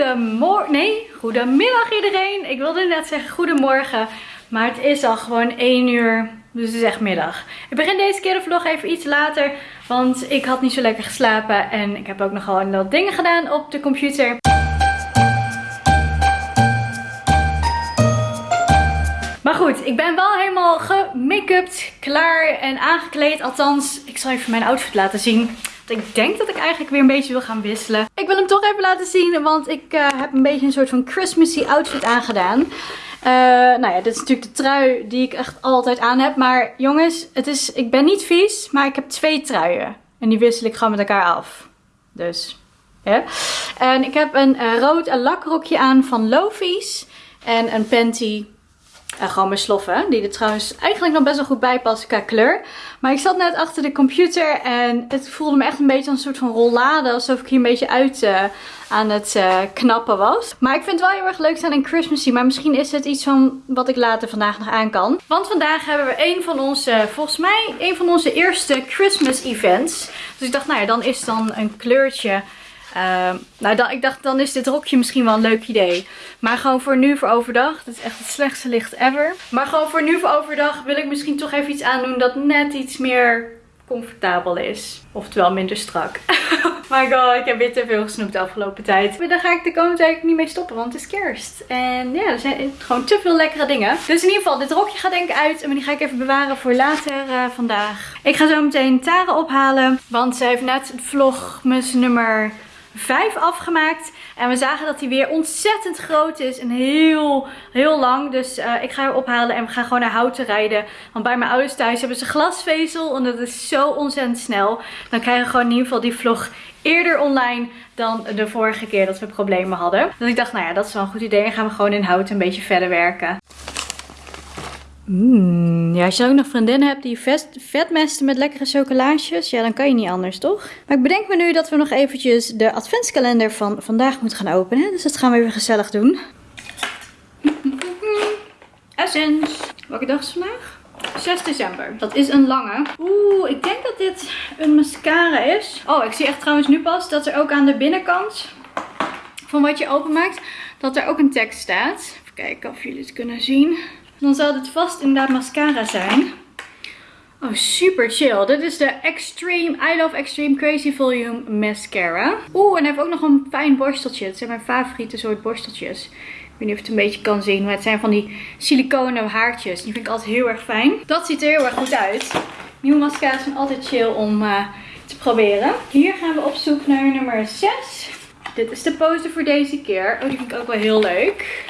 Goedemorgen. Nee, goedemiddag iedereen. Ik wilde net zeggen goedemorgen. Maar het is al gewoon 1 uur. Dus het is echt middag. Ik begin deze keer de vlog even iets later. Want ik had niet zo lekker geslapen. En ik heb ook nog gewoon wat dingen gedaan op de computer. Maar goed, ik ben wel helemaal gemake-upt, klaar en aangekleed. Althans, ik zal even mijn outfit laten zien. Ik denk dat ik eigenlijk weer een beetje wil gaan wisselen. Ik wil hem toch even laten zien, want ik uh, heb een beetje een soort van Christmassy outfit aangedaan. Uh, nou ja, dit is natuurlijk de trui die ik echt altijd aan heb. Maar jongens, het is, ik ben niet vies, maar ik heb twee truien. En die wissel ik gewoon met elkaar af. Dus, ja. En ik heb een uh, rood lakrokje aan van Lofies. En een panty en gewoon mijn sloffen. Die er trouwens eigenlijk nog best wel goed bij passen qua kleur. Maar ik zat net achter de computer en het voelde me echt een beetje een soort van rollade. Alsof ik hier een beetje uit uh, aan het uh, knappen was. Maar ik vind het wel heel erg leuk zijn in Christmassy. Maar misschien is het iets van wat ik later vandaag nog aan kan. Want vandaag hebben we een van onze, volgens mij, een van onze eerste Christmas events. Dus ik dacht, nou ja, dan is dan een kleurtje uh, nou, ik dacht, dan is dit rokje misschien wel een leuk idee. Maar gewoon voor nu, voor overdag. Dit is echt het slechtste licht ever. Maar gewoon voor nu, voor overdag wil ik misschien toch even iets aandoen dat net iets meer comfortabel is. Oftewel minder strak. my god, ik heb weer te veel gesnoept de afgelopen tijd. Maar daar ga ik de komende tijd niet mee stoppen, want het is kerst. En ja, er zijn gewoon te veel lekkere dingen. Dus in ieder geval, dit rokje gaat denk ik uit. En die ga ik even bewaren voor later uh, vandaag. Ik ga zo meteen Tara ophalen. Want ze heeft net het vlogmus nummer 5 afgemaakt. En we zagen dat hij weer ontzettend groot is en heel, heel lang. Dus uh, ik ga hem ophalen en we gaan gewoon naar Houten rijden. Want bij mijn ouders thuis hebben ze glasvezel en dat is zo ontzettend snel. Dan krijgen we gewoon in ieder geval die vlog eerder online dan de vorige keer dat we problemen hadden. Dus ik dacht, nou ja, dat is wel een goed idee. En gaan we gewoon in Houten een beetje verder werken. Mm, ja, als je ook nog vriendinnen hebt die vet, vetmesten met lekkere chocolaatjes, ja, dan kan je niet anders, toch? Maar ik bedenk me nu dat we nog eventjes de adventskalender van vandaag moeten gaan openen. Dus dat gaan we weer gezellig doen. Essence. Welke dag is vandaag? 6 december. Dat is een lange. Oeh, ik denk dat dit een mascara is. Oh, ik zie echt trouwens nu pas dat er ook aan de binnenkant van wat je openmaakt, dat er ook een tekst staat. Even kijken of jullie het kunnen zien. Dan zal dit vast inderdaad mascara zijn. Oh, super chill. Dit is de Extreme, I Love Extreme Crazy Volume Mascara. Oeh, en hij heeft ook nog een fijn borsteltje. Het zijn mijn favoriete soort borsteltjes. Ik weet niet of het een beetje kan zien. Maar het zijn van die siliconen haartjes. Die vind ik altijd heel erg fijn. Dat ziet er heel erg goed uit. Nieuwe mascara's zijn altijd chill om uh, te proberen. Hier gaan we op zoek naar nummer 6. Dit is de poster voor deze keer. Oh, die vind ik ook wel heel leuk.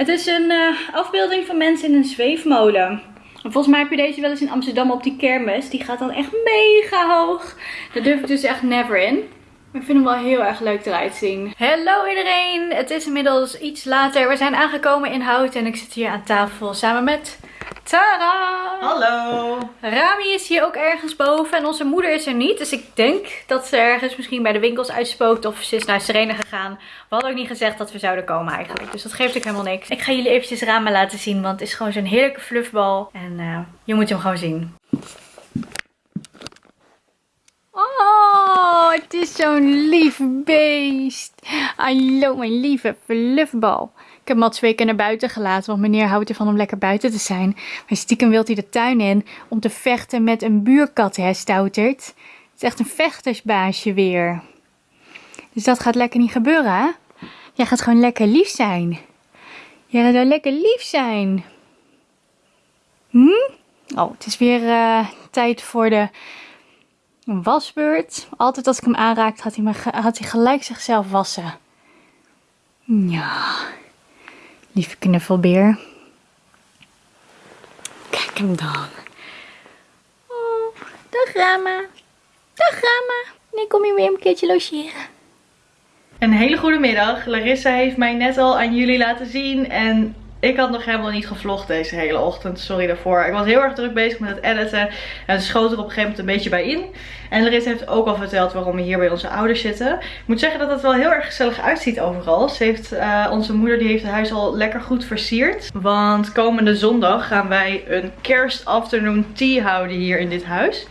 Het is een uh, afbeelding van mensen in een zweefmolen. Volgens mij heb je deze wel eens in Amsterdam op die kermis. Die gaat dan echt mega hoog. Daar durf ik dus echt never in. Maar ik vind hem wel heel erg leuk eruit zien. Hallo iedereen! Het is inmiddels iets later. We zijn aangekomen in Hout en ik zit hier aan tafel samen met Tara! Hallo! Rami is hier ook ergens boven en onze moeder is er niet. Dus ik denk dat ze ergens misschien bij de winkels uitspookt of ze is naar Serena gegaan. We hadden ook niet gezegd dat we zouden komen eigenlijk. Dus dat geeft ook helemaal niks. Ik ga jullie eventjes Rami laten zien, want het is gewoon zo'n heerlijke fluffbal. En uh, je moet hem gewoon zien. Oh, het is zo'n lief beest. Hallo, mijn lieve fluffbal heb hem al twee keer naar buiten gelaten, want meneer houdt ervan om lekker buiten te zijn. Maar stiekem wil hij de tuin in om te vechten met een buurkat, hè, Stoutert. Het is echt een vechtersbaasje weer. Dus dat gaat lekker niet gebeuren, hè? Jij gaat gewoon lekker lief zijn. Jij gaat lekker lief zijn. Hm? Oh, het is weer uh, tijd voor de wasbeurt. Altijd als ik hem aanraakte, had hij, me, had hij gelijk zichzelf wassen. Ja. Lieve knuffelbeer. Kijk hem dan. Oh, dag Rama. Dag Rama. Nee, kom je weer een keertje logeren. Een hele goede middag. Larissa heeft mij net al aan jullie laten zien. En ik had nog helemaal niet gevlogd deze hele ochtend. Sorry daarvoor. Ik was heel erg druk bezig met het editen. En schoot er op een gegeven moment een beetje bij in. En Larissa heeft ook al verteld waarom we hier bij onze ouders zitten. Ik moet zeggen dat het wel heel erg gezellig uitziet overal. Ze heeft, uh, onze moeder die heeft het huis al lekker goed versierd. Want komende zondag gaan wij een kerst afternoon tea houden hier in dit huis.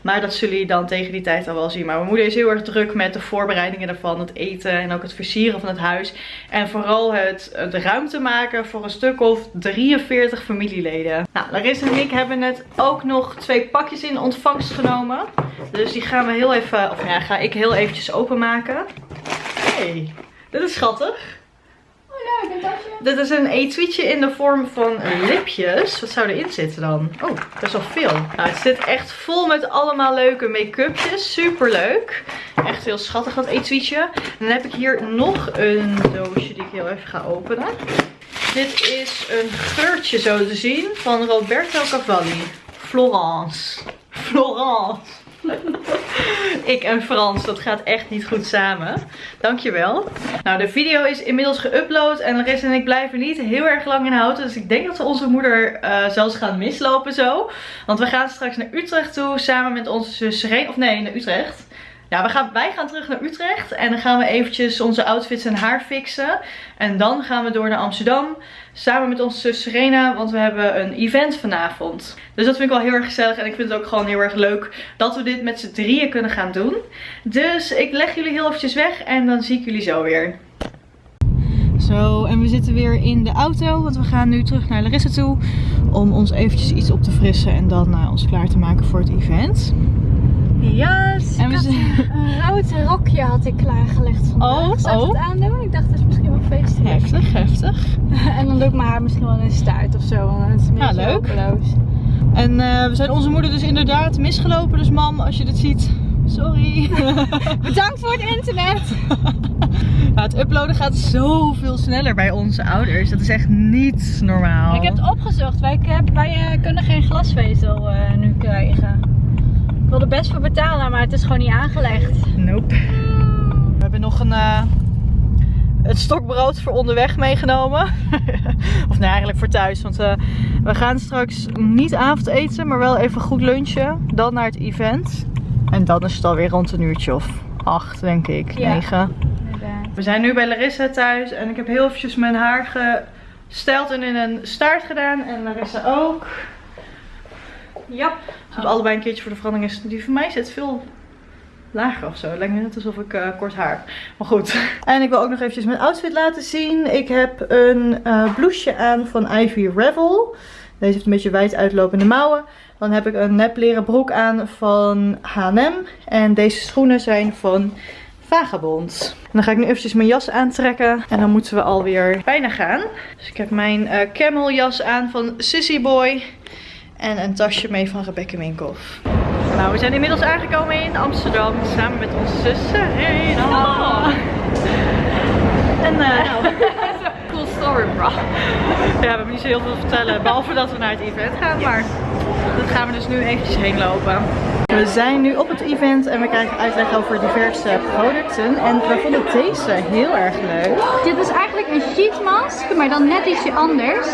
Maar dat zullen jullie dan tegen die tijd al wel zien. Maar mijn moeder is heel erg druk met de voorbereidingen ervan. Het eten en ook het versieren van het huis. En vooral het de ruimte maken voor een stuk of 43 familieleden. Nou, Larissa en ik hebben net ook nog twee pakjes in ontvangst genomen. Dus die gaan we heel even, of ja, ga ik heel eventjes openmaken. Hey, dit is schattig. Oh. Dit is een etuietje in de vorm van lipjes. Wat zou erin zitten dan? Oh, best wel veel. Nou, het zit echt vol met allemaal leuke make-upjes. Super leuk. Echt heel schattig dat etuietje. En dan heb ik hier nog een doosje die ik heel even ga openen. Dit is een geurtje zo te zien van Roberto Cavalli. Florence. Florence. Ik en Frans, dat gaat echt niet goed samen. Dankjewel. Nou, de video is inmiddels geüpload en Larissa en ik blijven niet heel erg lang in houden. Dus ik denk dat we onze moeder uh, zelfs gaan mislopen zo. Want we gaan straks naar Utrecht toe samen met onze zus. Of nee, naar Utrecht. We gaan, wij gaan terug naar Utrecht en dan gaan we eventjes onze outfits en haar fixen. En dan gaan we door naar Amsterdam samen met onze zus Serena, want we hebben een event vanavond. Dus dat vind ik wel heel erg gezellig en ik vind het ook gewoon heel erg leuk dat we dit met z'n drieën kunnen gaan doen. Dus ik leg jullie heel eventjes weg en dan zie ik jullie zo weer. Zo, en we zitten weer in de auto, want we gaan nu terug naar Larissa toe om ons eventjes iets op te frissen en dan uh, ons klaar te maken voor het event. Yes, en we had een rood rokje had ik klaargelegd vandaag. Oh, Zou oh. het aandoen? Ik dacht dat is misschien wel feestelijk. Heftig, heftig. en dan doe ik mijn haar misschien wel in de staart of zo, want het is een beetje ja, leuk. Hopeloos. En uh, we zijn onze moeder dus inderdaad misgelopen, dus mam, als je dit ziet, sorry. Bedankt voor het internet. Ja, het uploaden gaat zoveel sneller bij onze ouders. Dat is echt niet normaal. Ik heb het opgezocht. Wij, wij uh, kunnen geen glasvezel uh, nu krijgen wil er best voor betalen, maar het is gewoon niet aangelegd. Nope. We hebben nog een, uh, het stokbrood voor onderweg meegenomen. of nee, eigenlijk voor thuis. Want uh, we gaan straks niet avondeten, maar wel even goed lunchen. Dan naar het event. En dan is het alweer rond een uurtje of acht, denk ik. Ja. Negen. We zijn nu bij Larissa thuis en ik heb heel eventjes mijn haar gesteld en in een staart gedaan. En Larissa ook. Ja. We hebben allebei een keertje voor de verandering. Is, die van mij zit veel lager of zo. Lijkt me net alsof ik uh, kort haar heb. Maar goed. En ik wil ook nog eventjes mijn outfit laten zien. Ik heb een uh, blouseje aan van Ivy Revel. Deze heeft een beetje wijd uitlopende mouwen. Dan heb ik een nep leren broek aan van H&M. En deze schoenen zijn van Vagabond. En dan ga ik nu eventjes mijn jas aantrekken. En dan moeten we alweer bijna gaan. Dus ik heb mijn uh, camel jas aan van Sissy Boy. En een tasje mee van Rebecca Minkoff. Nou, we zijn inmiddels aangekomen in Amsterdam. Samen met onze zussen. Hey, oh. En uh, cool story, bro. Ja, we hebben niet zo heel veel te vertellen. Behalve dat we naar het event gaan. Maar dat gaan we dus nu eventjes heen lopen. We zijn nu op het event en we krijgen uitleg over diverse producten. En we vonden deze heel erg leuk. Dit is eigenlijk een sheet mask, maar dan net ietsje anders.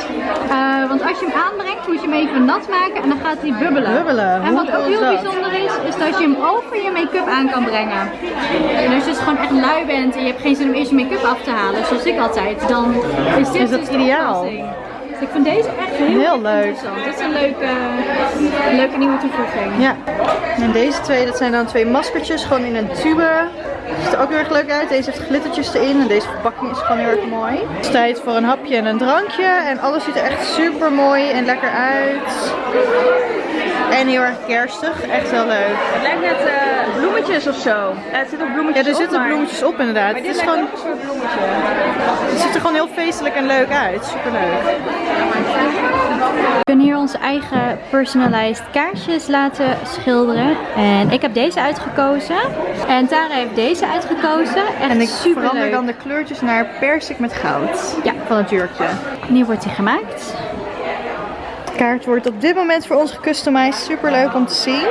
Uh, want als je hem aanbrengt, moet je hem even nat maken en dan gaat hij bubbelen. bubbelen. En wat ook heel bijzonder is, is dat je hem over je make-up aan kan brengen. En als je dus gewoon echt lui bent en je hebt geen zin om eerst je make-up af te halen, zoals ik altijd, dan is dit is dat dus ideaal. Dus ik vind deze echt heel, heel leuk. interessant. Dit is een leuke, leuke nieuwe toevoeging. Ja. En deze twee, dat zijn dan twee maskertjes, gewoon in een tube. Ziet er ook heel erg leuk uit. Deze heeft glittertjes erin en deze verpakking is gewoon heel erg mooi. Het is tijd voor een hapje en een drankje. En alles ziet er echt super mooi en lekker uit. En heel erg kerstig. Echt heel leuk. Het lijkt net uh, bloemetjes of zo. Uh, het zit ook bloemetjes op. Ja, er zitten bloemetjes op inderdaad. Maar dit het is gewoon een soort bloemetje. Het ziet er gewoon heel feestelijk en leuk uit. Super leuk. We kunnen hier onze eigen personalized kaarsjes laten schilderen. En ik heb deze uitgekozen. En Tara heeft deze uitgekozen. Echt en ik super verander leuk. dan de kleurtjes naar persik met goud. Ja. Van het jurkje. En hier wordt hij gemaakt kaart wordt op dit moment voor ons gecustomized. Super leuk om te zien.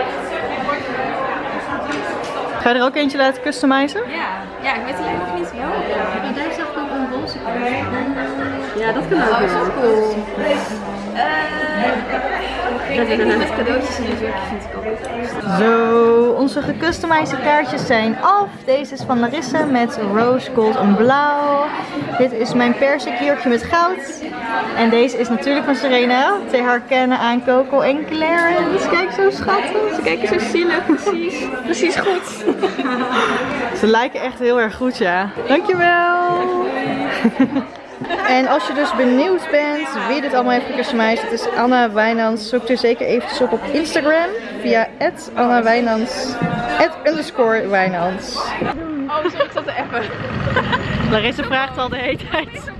Ga je er ook eentje laten customizen? Ja, ja ik weet alleen nog niet. Ja, oh, daar zag ik ook een roze Ja, dat kan ook. Oh, dat is cool. Uh, Dat ik niet met cadeautjes in een jurkje vind ik ook Zo, onze gecustomized kaartjes zijn af. Deze is van Larissa met rose gold en blauw. Dit is mijn persik jurkje met goud. En deze is natuurlijk van Serena. Te herkennen aan Coco en Clarence. Kijk zo schattig. Ze kijken zo zielig. Precies. Precies goed. Ze lijken echt heel erg goed, ja. Dankjewel. En als je dus benieuwd bent wie dit allemaal heeft gecustomized, het is Anna Wijnands. Zoek er zeker eventjes op op Instagram via Anna Wijnands, underscore Wijnands. Oh, sorry, ik zat te appen. Larissa vraagt al de hele tijd.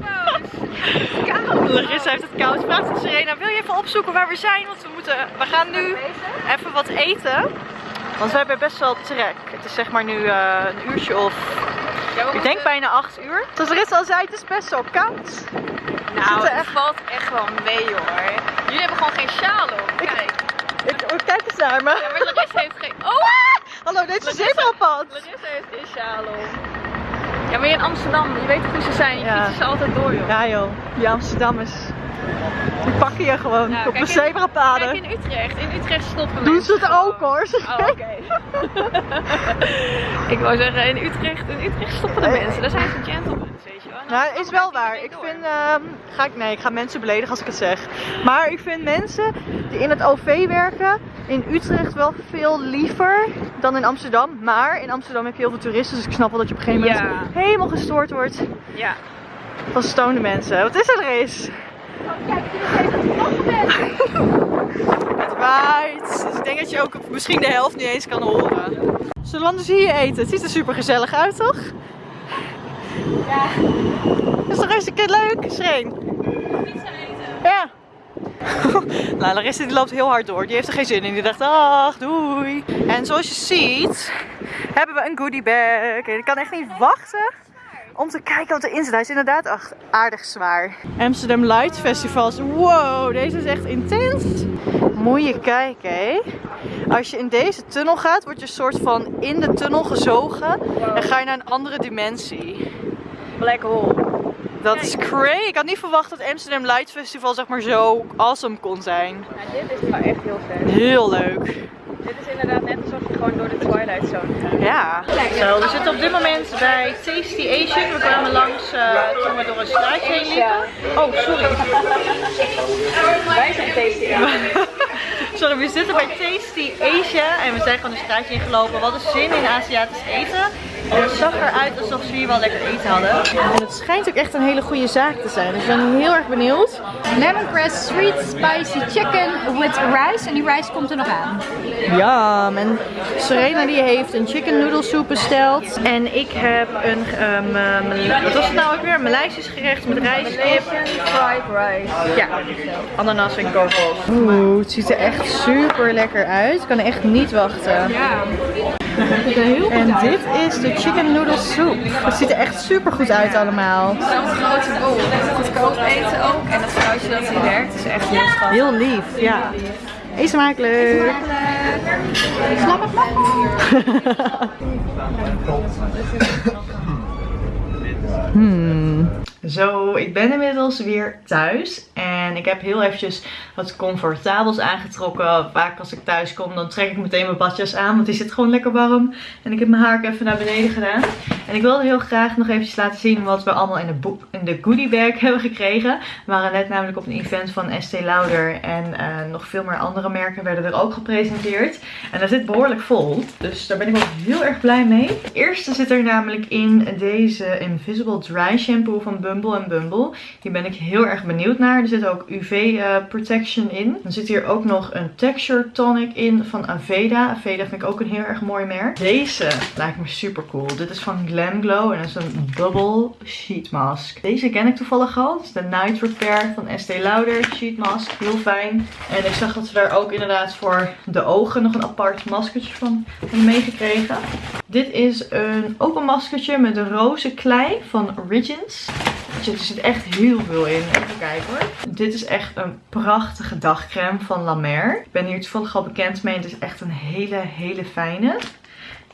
Larissa heeft het koud. Vraagt aan Serena, wil je even opzoeken waar we zijn? Want we, moeten, we gaan nu even wat eten. Want we hebben best wel trek. Het is zeg maar nu eh, een uurtje of, ik denk bijna 8 uur. Zoals Larissa al zei, het is best wel koud. Nou, het valt echt wel mee hoor. Jullie hebben gewoon geen sjaal op. Kijk. Ik, oh, kijk eens naar me. Ja, maar Larissa heeft geen... Oh! Hallo, dit is een Larissa- zebrapad. Larissa heeft geen sjaal op. Ja, maar in Amsterdam, je weet hoe ze zijn. Je Ja. fietsen ze altijd door joh. Ja joh, die Amsterdammers. Die pakken je gewoon Nou, op de kijk in- zebrapaden. Kijk in Utrecht. In Utrecht stoppen Doen mensen ze het ook hoor. Oh, oké. ik wou zeggen, in Utrecht, in Utrecht stoppen de mensen. Daar zijn ze gentlemen, weet je wel. Nou, Amsterdam is wel waar. Ik door. vind, ehm, ga ik, nee, ik ga mensen beledigen als ik het zeg. Maar ik vind mensen die in het OV werken in Utrecht wel veel liever dan in Amsterdam. Maar in Amsterdam heb je heel veel toeristen, dus ik snap wel dat je op een gegeven moment Ja. helemaal gestoord wordt Ja. van stoned mensen. Wat is er, Riz? Het waait. Dus ik denk dat je ook misschien de helft niet eens kan horen. Zullen we anders hier eten? Het ziet er super gezellig uit, toch? Ja. Is toch hartstikke leuk, Schreen? Ja. nou, Larissa die loopt heel hard door. Die heeft er geen zin in. Die dacht, ach, doei. En zoals je ziet, hebben we een goodie bag. En ik kan echt niet wachten om te kijken wat erin zit. Hij is inderdaad echt aardig zwaar. Amsterdam Light Festivals. Wow, deze is echt intens. Moet je kijken, hè. Als je in deze tunnel gaat, word je soort van in de tunnel gezogen. En ga je naar een andere dimensie. Black hole. Dat is crazy. Ik had niet verwacht dat Amsterdam Light Festival zeg maar zo awesome kon zijn. Ja, dit is wel echt heel vet. Heel leuk. Dit is inderdaad net alsof je gewoon door de Twilight Zone gaat. Ja. Zo, we zitten op dit moment bij Tasty Asian. We kwamen langs eh, toen we door een straatje heen liepen. Oh, sorry. Wij zijn tasty. Sorry, we zitten bij Tasty Asia en we zijn gewoon een straatje ingelopen. We hadden zin in Aziatisch eten. En het zag eruit alsof ze hier wel lekker eten hadden. En het schijnt ook echt een hele goede zaak te zijn. Dus ik ben heel erg benieuwd. Lemongrass sweet spicy chicken with rice. En die rice komt er nog aan. Ja, en Serena die heeft een chicken noodle soep besteld. En ik heb een, ehm, eh, wat was het nou ook weer? Een Maleisisch gerecht met rijstkip. Fried rice. Ja, ananas en kokos. Oeh, het ziet er echt super lekker uit. Ik kan echt niet wachten. Ja. En dit is de chicken noodle soep. Het ziet er echt super goed uit allemaal. Zo'n grote boel. Goedkoop eten ook. En dat vrouwtje dat hier werkt is echt heel schattig. Heel lief, ja. Eet smakelijk. Hmm. Zo, ik ben inmiddels weer thuis en ik heb heel eventjes wat comfortabels aangetrokken. Vaak als ik thuis kom dan trek ik meteen mijn badjas aan, want die zit gewoon lekker warm. En ik heb mijn haar even naar beneden gedaan. En ik wilde heel graag nog eventjes laten zien wat we allemaal in de, in de goodie bag hebben gekregen. We waren net namelijk op een event van Estee Lauder en eh, nog veel meer andere merken werden er ook gepresenteerd. En dat zit behoorlijk vol, dus daar ben ik wel heel erg blij mee. De eerste zit er namelijk in deze Invisible Dry Shampoo van Bumble Bumble. Hier ben ik heel erg benieuwd naar. Er zit ook UV eh, protection in. Dan zit hier ook nog een texture tonic in van Aveda. Aveda vind ik ook een heel erg mooi merk. Deze lijkt me super cool. Dit is van Glam Glow en dat is een bubble sheet mask. Deze ken ik toevallig al. Dat is de Night Repair van Estee Lauder sheet mask. Heel fijn. En ik zag dat we daar ook inderdaad voor de ogen nog een apart maskertje van hebben meegekregen. Dit is een, ook een maskertje met de roze klei van Origins. Er zit echt heel veel in. Even kijken hoor. Dit is echt een prachtige dagcreme van La Mer. Ik ben hier toevallig al bekend mee. Het is echt een hele, hele fijne.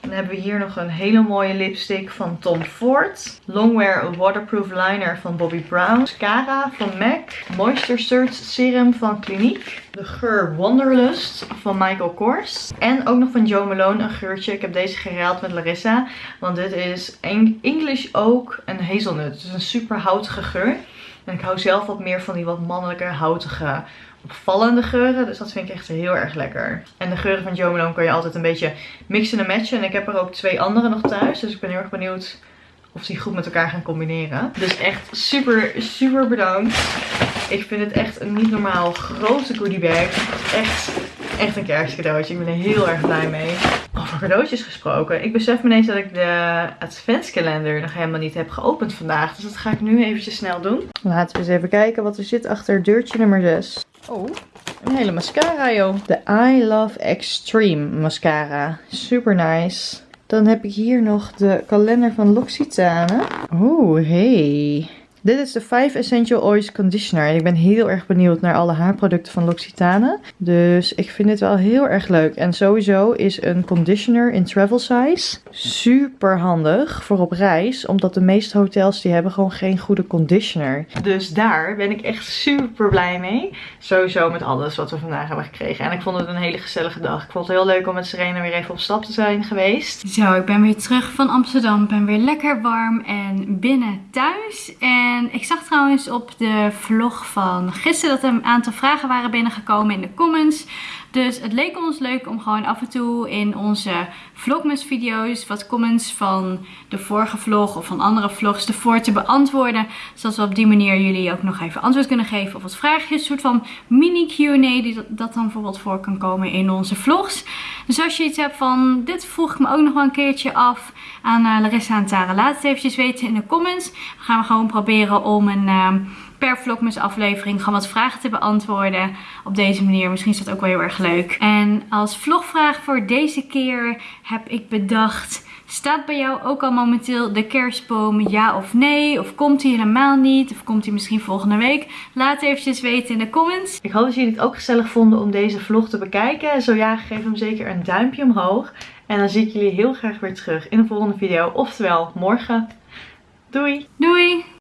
Dan hebben we hier nog een hele mooie lipstick van Tom Ford. Longwear Waterproof Liner van Bobbi Brown. Mascara van MAC. Moisture Surge Serum van Clinique. De geur Wanderlust van Michael Kors. En ook nog van Joe Malone een geurtje. Ik heb deze geruild met Larissa. Want dit is English Oak en Hazelnut. Dus een super houtige geur. En ik hou zelf wat meer van die wat mannelijke, houtige, opvallende geuren. Dus dat vind ik echt heel erg lekker. En de geuren van Joe Malone kan je altijd een beetje mixen en matchen. En ik heb er ook twee andere nog thuis. Dus ik ben heel erg benieuwd of die goed met elkaar gaan combineren. Dus echt super, super bedankt. Ik vind het echt een niet normaal grote goodie bag. Echt, echt een kerstcadeautje. Ik ben er heel erg blij mee. Over cadeautjes gesproken. Ik besef me ineens dat ik de adventskalender nog helemaal niet heb geopend vandaag. Dus dat ga ik nu eventjes snel doen. Laten we eens even kijken wat er zit achter deurtje nummer 6. Oh, een hele mascara joh. De I Love Extreme mascara. Super nice. Dan heb ik hier nog de kalender van L'Occitane. Oeh, hey. Dit is de 5 Essential Oils Conditioner. En ik ben heel erg benieuwd naar alle haarproducten van L'Occitane. Dus ik vind dit wel heel erg leuk. En sowieso is een conditioner in travel size super handig voor op reis. Omdat de meeste hotels die hebben gewoon geen goede conditioner. Dus daar ben ik echt super blij mee. Sowieso met alles wat we vandaag hebben gekregen. En ik vond het een hele gezellige dag. Ik vond het heel leuk om met Serena weer even op stap te zijn geweest. Zo, ik ben weer terug van Amsterdam. Ik ben weer lekker warm en binnen thuis. En en ik zag trouwens op de vlog van gisteren dat er een aantal vragen waren binnengekomen in de comments. Dus het leek ons leuk om gewoon af en toe in onze vlogmas video's wat comments van de vorige vlog of van andere vlogs ervoor te beantwoorden. Zodat we op die manier jullie ook nog even antwoord kunnen geven op wat vraagjes. Een soort van mini Q&A die dat, dan bijvoorbeeld voor kan komen in onze vlogs. Dus als je iets hebt van dit vroeg ik me ook nog wel een keertje af aan uh, Larissa en Tara. Laat het eventjes weten in de comments. Dan gaan we gewoon proberen om een... Uh, per vlogmas aflevering gewoon wat vragen te beantwoorden op deze manier. Misschien is dat ook wel heel erg leuk. En als vlogvraag voor deze keer heb ik bedacht... Staat bij jou ook al momenteel de kerstboom ja of nee? Of komt hij helemaal niet? Of komt hij misschien volgende week? Laat eventjes weten in de comments. Ik hoop dat jullie het ook gezellig vonden om deze vlog te bekijken. Zo ja, geef hem zeker een duimpje omhoog. En dan zie ik jullie heel graag weer terug in de volgende video. Oftewel morgen. Doei! Doei!